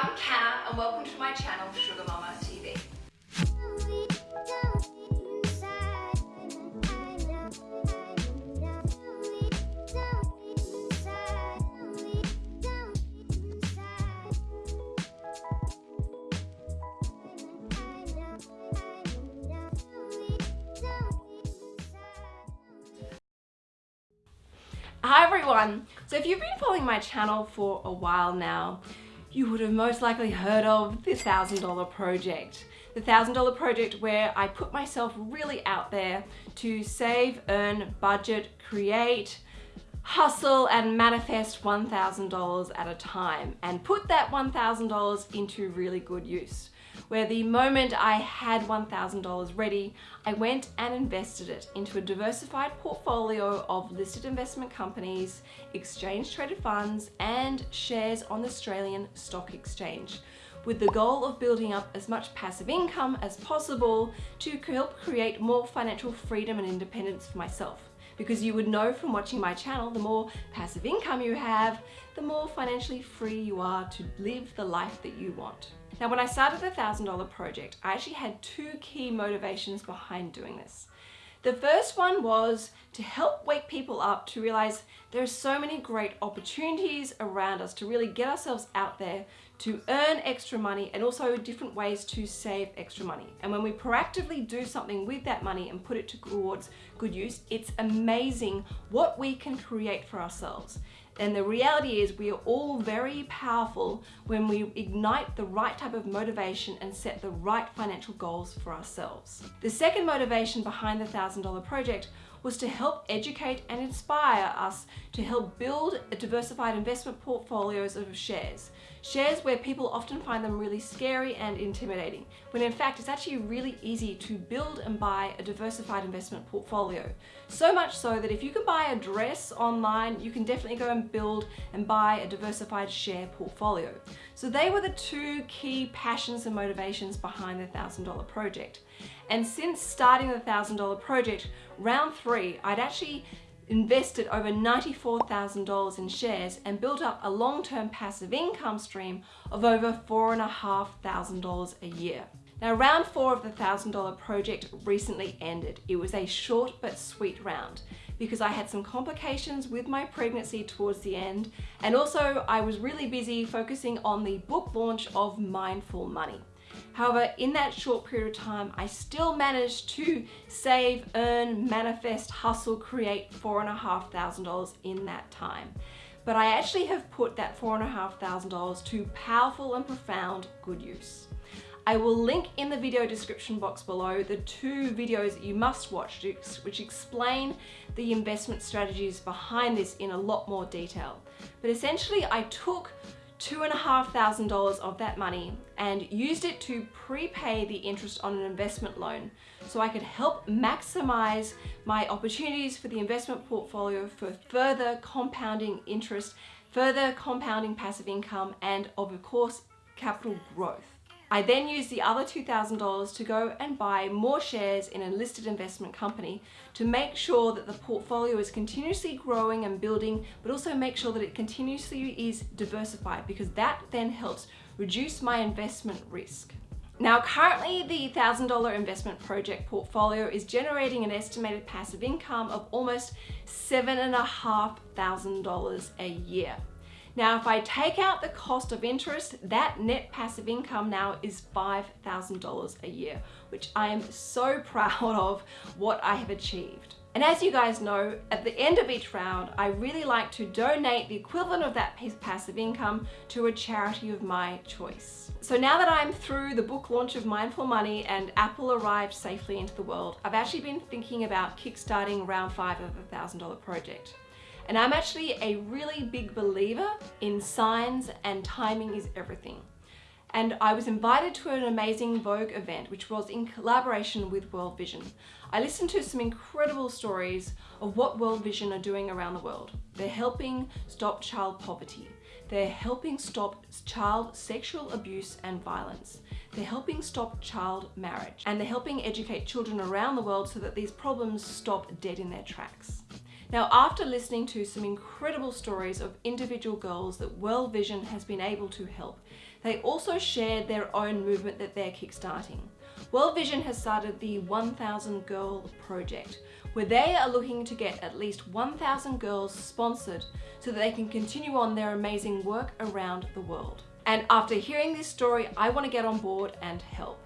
I'm Kat and welcome to my channel Sugar Mama TV. Hi everyone! So if you've been following my channel for a while now, you would have most likely heard of the $1,000 project. The $1,000 project where I put myself really out there to save, earn, budget, create, hustle and manifest $1,000 at a time and put that $1,000 into really good use where the moment I had $1,000 ready, I went and invested it into a diversified portfolio of listed investment companies, exchange traded funds, and shares on the Australian Stock Exchange with the goal of building up as much passive income as possible to help create more financial freedom and independence for myself. Because you would know from watching my channel, the more passive income you have, the more financially free you are to live the life that you want. Now, when I started the $1,000 project, I actually had two key motivations behind doing this. The first one was to help wake people up to realize there are so many great opportunities around us to really get ourselves out there to earn extra money and also different ways to save extra money. And when we proactively do something with that money and put it towards good use, it's amazing what we can create for ourselves. And the reality is we are all very powerful when we ignite the right type of motivation and set the right financial goals for ourselves. The second motivation behind the $1,000 project was to help educate and inspire us to help build a diversified investment portfolios of shares. Shares where people often find them really scary and intimidating, when in fact it's actually really easy to build and buy a diversified investment portfolio. So much so that if you can buy a dress online, you can definitely go and build and buy a diversified share portfolio. So they were the two key passions and motivations behind the $1,000 project. And since starting the $1,000 project, round three, I'd actually invested over $94,000 in shares and built up a long-term passive income stream of over $4,500 a year. Now round four of the $1,000 project recently ended. It was a short but sweet round because I had some complications with my pregnancy towards the end and also I was really busy focusing on the book launch of Mindful Money. However, in that short period of time, I still managed to save, earn, manifest, hustle, create $4,500 in that time. But I actually have put that $4,500 to powerful and profound good use. I will link in the video description box below the two videos that you must watch which explain the investment strategies behind this in a lot more detail. But essentially I took $2,500 of that money and used it to prepay the interest on an investment loan so I could help maximize my opportunities for the investment portfolio for further compounding interest, further compounding passive income, and of course, capital growth. I then used the other $2,000 to go and buy more shares in a listed investment company to make sure that the portfolio is continuously growing and building, but also make sure that it continuously is diversified because that then helps reduce my investment risk. Now currently the $1,000 investment project portfolio is generating an estimated passive income of almost $7,500 a year. Now, if I take out the cost of interest, that net passive income now is $5,000 a year, which I am so proud of what I have achieved. And as you guys know, at the end of each round, I really like to donate the equivalent of that passive income to a charity of my choice. So now that I'm through the book launch of Mindful Money and Apple arrived safely into the world, I've actually been thinking about kickstarting round five of the $1,000 project. And I'm actually a really big believer in signs and timing is everything. And I was invited to an amazing Vogue event, which was in collaboration with World Vision. I listened to some incredible stories of what World Vision are doing around the world. They're helping stop child poverty. They're helping stop child sexual abuse and violence. They're helping stop child marriage. And they're helping educate children around the world so that these problems stop dead in their tracks. Now, after listening to some incredible stories of individual girls that World Vision has been able to help, they also shared their own movement that they're kickstarting. World Vision has started the 1000 Girl Project, where they are looking to get at least 1,000 girls sponsored so that they can continue on their amazing work around the world. And after hearing this story, I want to get on board and help.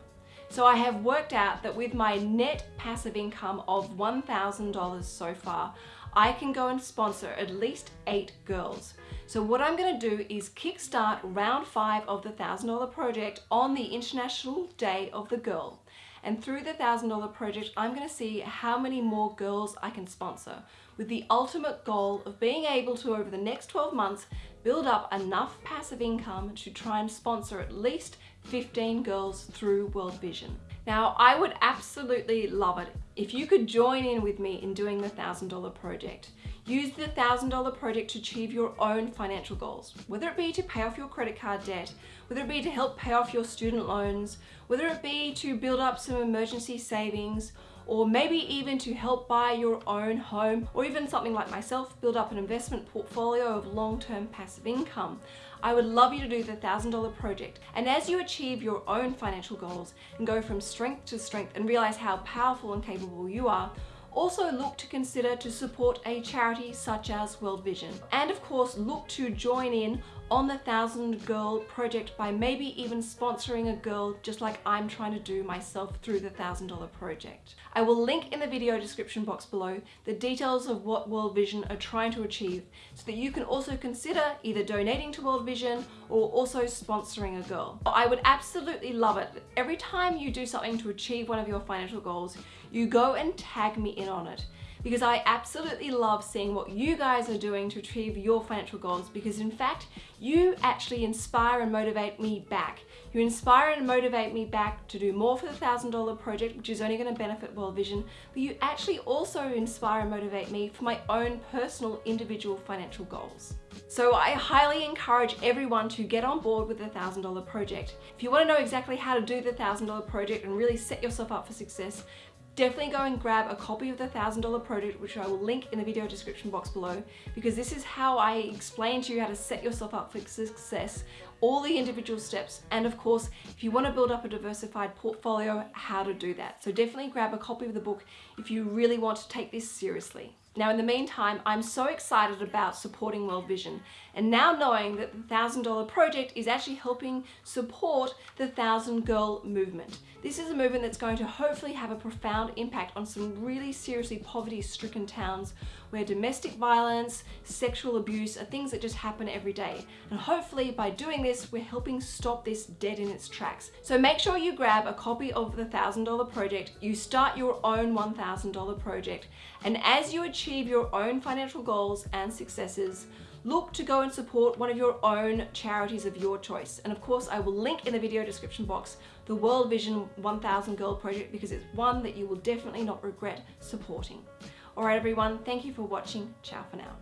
So I have worked out that with my net passive income of $1,000 so far, I can go and sponsor at least eight girls. So what I'm gonna do is kickstart round five of the $1,000 project on the International Day of the Girl. And through the $1,000 project, I'm gonna see how many more girls I can sponsor with the ultimate goal of being able to, over the next 12 months, build up enough passive income to try and sponsor at least 15 girls through World Vision. Now, I would absolutely love it if you could join in with me in doing the $1,000 project. Use the $1,000 project to achieve your own financial goals, whether it be to pay off your credit card debt, whether it be to help pay off your student loans, whether it be to build up some emergency savings, or maybe even to help buy your own home, or even something like myself, build up an investment portfolio of long-term passive income. I would love you to do the $1,000 project. And as you achieve your own financial goals and go from strength to strength and realize how powerful and capable you are, also look to consider to support a charity such as World Vision. And of course, look to join in on the Thousand Girl project by maybe even sponsoring a girl just like I'm trying to do myself through the Thousand Dollar project. I will link in the video description box below the details of what World Vision are trying to achieve so that you can also consider either donating to World Vision or also sponsoring a girl. I would absolutely love it. Every time you do something to achieve one of your financial goals, you go and tag me in on it because I absolutely love seeing what you guys are doing to achieve your financial goals because in fact, you actually inspire and motivate me back. You inspire and motivate me back to do more for the $1,000 project, which is only gonna benefit World Vision, but you actually also inspire and motivate me for my own personal individual financial goals. So I highly encourage everyone to get on board with the $1,000 project. If you wanna know exactly how to do the $1,000 project and really set yourself up for success, definitely go and grab a copy of the $1,000 project, which I will link in the video description box below, because this is how I explain to you how to set yourself up for success, all the individual steps, and of course, if you want to build up a diversified portfolio, how to do that. So definitely grab a copy of the book if you really want to take this seriously. Now in the meantime, I'm so excited about supporting World Vision and now knowing that the $1,000 project is actually helping support the Thousand Girl movement. This is a movement that's going to hopefully have a profound impact on some really seriously poverty-stricken towns where domestic violence, sexual abuse are things that just happen every day. And hopefully by doing this, we're helping stop this dead in its tracks. So make sure you grab a copy of the $1,000 project, you start your own $1,000 project, and as you achieve your own financial goals and successes, look to go and support one of your own charities of your choice. And of course, I will link in the video description box the World Vision 1000 Girl Project because it's one that you will definitely not regret supporting. Alright everyone, thank you for watching. Ciao for now.